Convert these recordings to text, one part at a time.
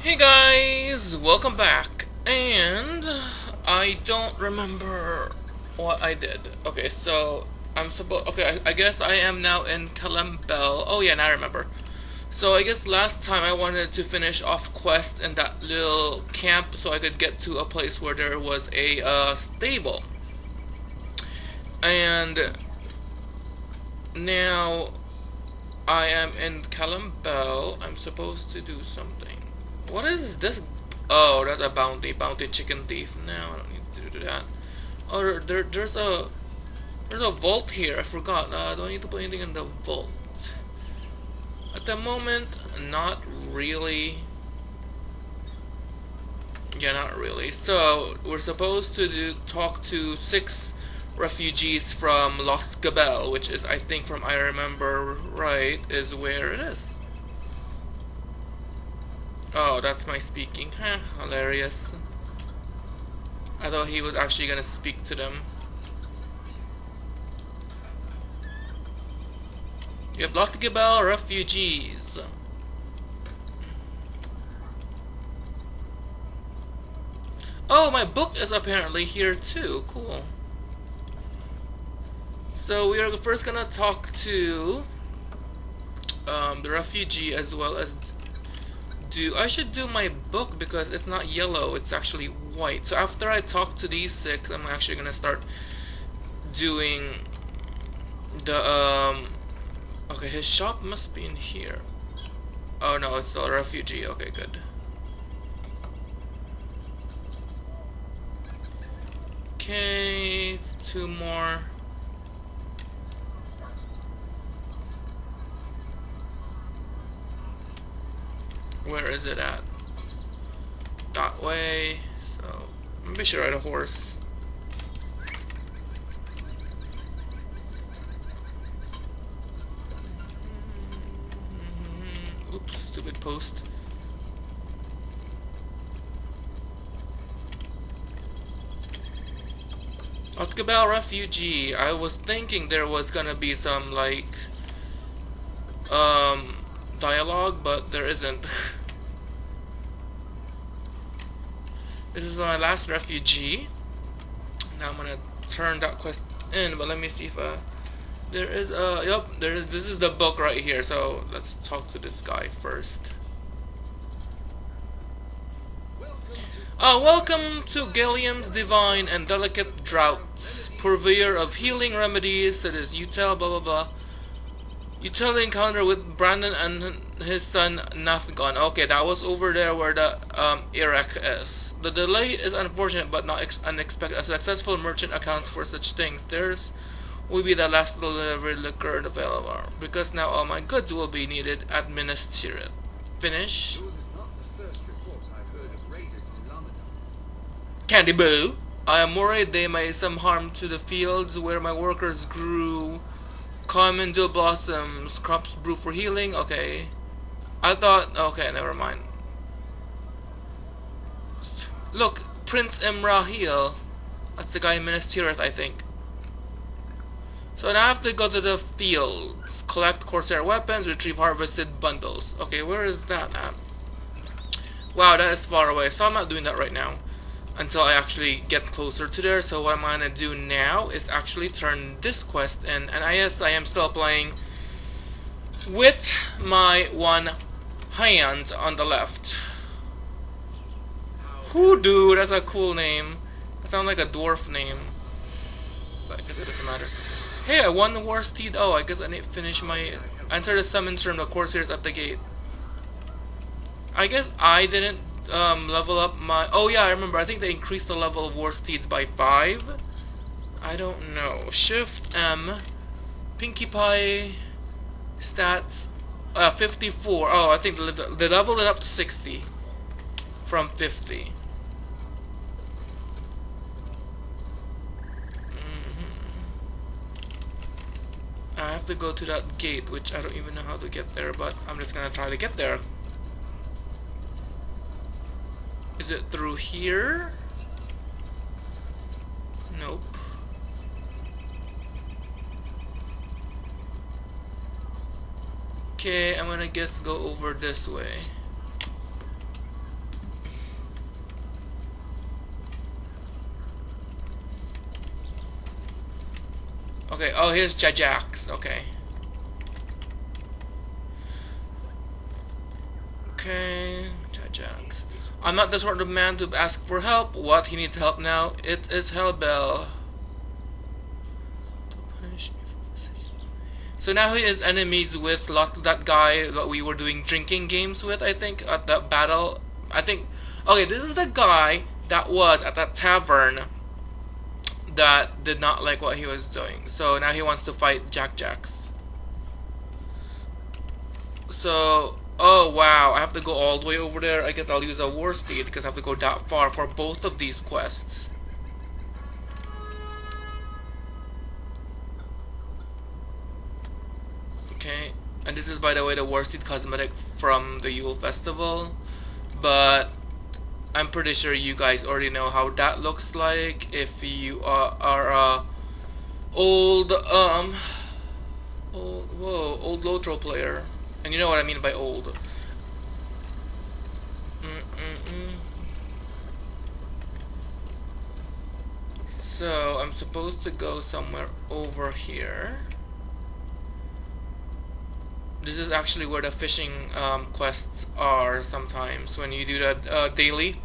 Hey guys, welcome back. And I don't remember what I did. Okay, so I'm supposed. Okay, I, I, guess I am now in Calembel. Oh yeah, now I remember. So I guess last time I wanted to finish off quest in that little camp so I could get to a place where there was a uh, stable. And now I am in Calembel. I'm supposed to do something. What is this? Oh, that's a bounty. Bounty chicken thief. No, I don't need to do that. Oh, there, there's a there's a vault here. I forgot. Uh, do I need to put anything in the vault? At the moment, not really. Yeah, not really. So, we're supposed to do, talk to six refugees from Loch Gabel, which is, I think, from I remember right, is where it is. Oh, that's my speaking. Huh, hilarious. I thought he was actually gonna speak to them. You have Loch Gabel refugees. Oh, my book is apparently here too. Cool. So we are first gonna talk to um, the refugee as well as do I should do my book because it's not yellow it's actually white. So after I talk to these six I'm actually gonna start doing the um okay his shop must be in here. Oh no it's a refugee. Okay good. Okay two more Where is it at? That way. So maybe I should ride a horse. Oops, stupid post. Otkabal refugee. I was thinking there was gonna be some like um dialogue, but there isn't. This is my last refugee. Now I'm gonna turn that quest in, but let me see if uh, there is uh yep there is this is the book right here. So let's talk to this guy first. Uh, welcome to Gilliam's divine and delicate draughts, purveyor of healing remedies. It is tell blah blah blah. You tell the encounter with Brandon and his son Nathgon. Okay, that was over there where the um, Iraq is. The delay is unfortunate but not unexpected. A successful merchant accounts for such things. Theirs will be the last delivery liquor available, because now all my goods will be needed at Minas Tirith. Finish. Candy Boo! I am worried they may some harm to the fields where my workers grew Common dew blossoms, crops brew for healing. Okay. I thought. Okay, never mind. Look, Prince Imrahil. That's the guy in Minas Tirith, I think. So now I have to go to the fields, collect Corsair weapons, retrieve harvested bundles. Okay, where is that at? Wow, that is far away, so I'm not doing that right now until I actually get closer to there. So what I'm gonna do now is actually turn this quest in, and I guess I am still playing with my one hand on the left. Hoodoo, that's a cool name. That sounds like a dwarf name. But I guess it doesn't matter. Hey, I won the war steed. Oh, I guess I need to finish my... Enter the summons from the Corsairs at the gate. I guess I didn't um, level up my... Oh yeah, I remember. I think they increased the level of War Steeds by 5. I don't know. Shift M. Pinkie Pie. Stats. Uh, 54. Oh, I think they leveled it up to 60. From 50. Mm-hmm. I have to go to that gate, which I don't even know how to get there, but I'm just gonna try to get there. Is it through here? Nope. Okay, I'm gonna guess go over this way. Okay, oh, here's Jajax, okay. Okay, Jajax. I'm not the sort of man to ask for help. What? He needs help now? It is Hellbell. So now he is enemies with lot that guy that we were doing drinking games with, I think, at that battle. I think, okay, this is the guy that was at that tavern that did not like what he was doing. So now he wants to fight Jack Jacks. So, oh wow, I have to go all the way over there. I guess I'll use a war steed because I have to go that far for both of these quests. Okay, and this is by the way the war steed cosmetic from the Yule Festival. But I'm pretty sure you guys already know how that looks like if you are, are uh, old um old whoa old Lotro player and you know what I mean by old so I'm supposed to go somewhere over here this is actually where the fishing um, quests are sometimes when you do that uh, daily.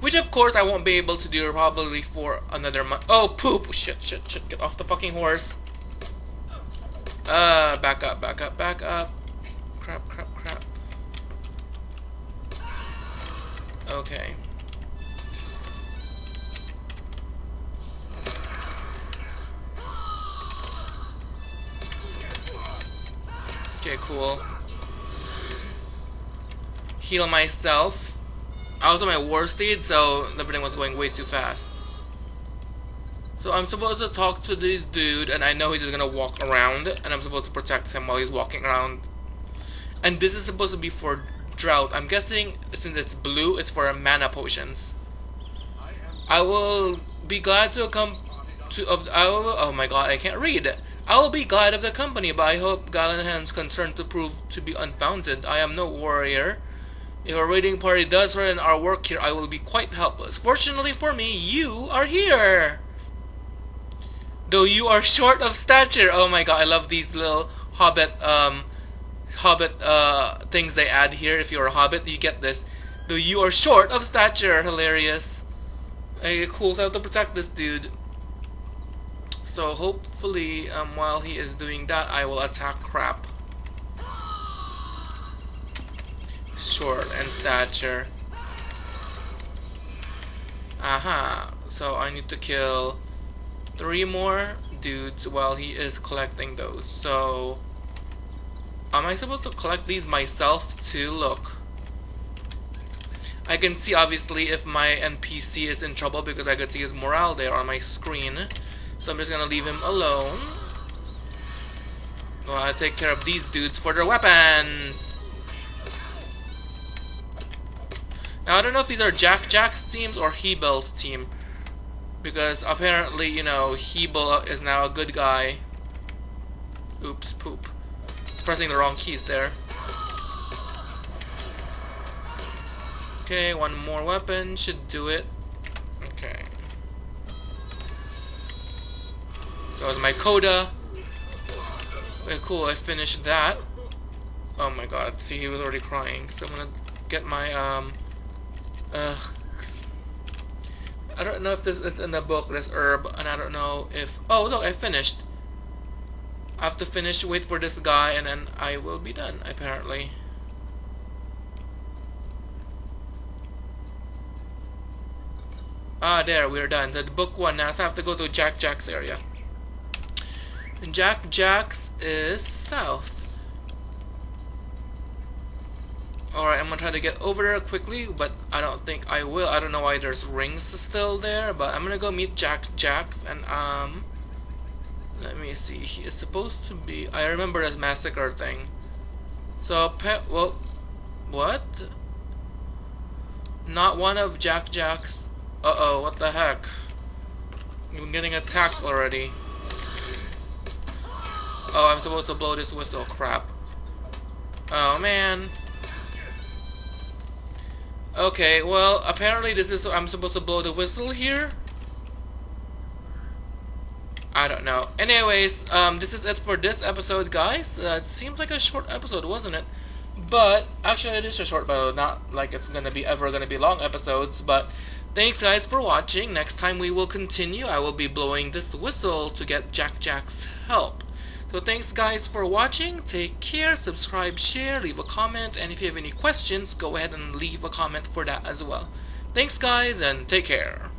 Which of course I won't be able to do probably for another month. Oh poop! Shit, shit, shit, get off the fucking horse. Uh, back up, back up, back up. Crap, crap, crap. Okay. Okay, cool. Heal myself. I was on my war steed, so everything was going way too fast. So I'm supposed to talk to this dude, and I know he's just gonna walk around, and I'm supposed to protect him while he's walking around. And this is supposed to be for drought. I'm guessing since it's blue, it's for mana potions. I will be glad to come to. Of, I will, oh my god, I can't read. I will be glad of the company, but I hope Gallahan's concern to prove to be unfounded. I am no warrior. If a raiding party does threaten our work here, I will be quite helpless. Fortunately for me, you are here! Though you are short of stature. Oh my god, I love these little hobbit, um, hobbit, uh, things they add here. If you're a hobbit, you get this. Though you are short of stature. Hilarious. Okay, cool, so I have to protect this dude. So hopefully, um, while he is doing that, I will attack crap. Short and stature. Aha. So I need to kill three more dudes while he is collecting those. So, am I supposed to collect these myself too? Look. I can see obviously if my NPC is in trouble because I could see his morale there on my screen. So I'm just gonna leave him alone. While I take care of these dudes for their weapons. Now I don't know if these are Jack Jack's teams or He Hebel's team. Because apparently, you know, Hebel is now a good guy. Oops, poop. Pressing the wrong keys there. Okay, one more weapon should do it. Okay. That was my coda. Okay, cool, I finished that. Oh my god, see, he was already crying. So I'm gonna get my, um... Uh, I don't know if this is in the book, this herb, and I don't know if... Oh, look, I finished. I have to finish, wait for this guy, and then I will be done, apparently. Ah, there, we're done. The book one now, so I have to go to Jack Jack's area. Jack Jack's is south. Alright, I'm gonna try to get over there quickly, but I don't think I will. I don't know why there's rings still there, but I'm gonna go meet Jack Jack's and um let me see. He is supposed to be I remember this massacre thing. So pet well what? Not one of Jack Jack's uh oh, what the heck? I'm getting attacked already. Oh, I'm supposed to blow this whistle. Crap. Oh, man. Okay, well, apparently this is... I'm supposed to blow the whistle here? I don't know. Anyways, um, this is it for this episode, guys. Uh, it seems like a short episode, wasn't it? But actually, it is a short, but not like it's gonna be ever gonna be long episodes. But thanks, guys, for watching. Next time we will continue. I will be blowing this whistle to get Jack Jack's help. So thanks, guys, for watching. Take care. Subscribe, share, leave a comment, and if you have any questions, go ahead and leave a comment for that as well. Thanks, guys, and take care.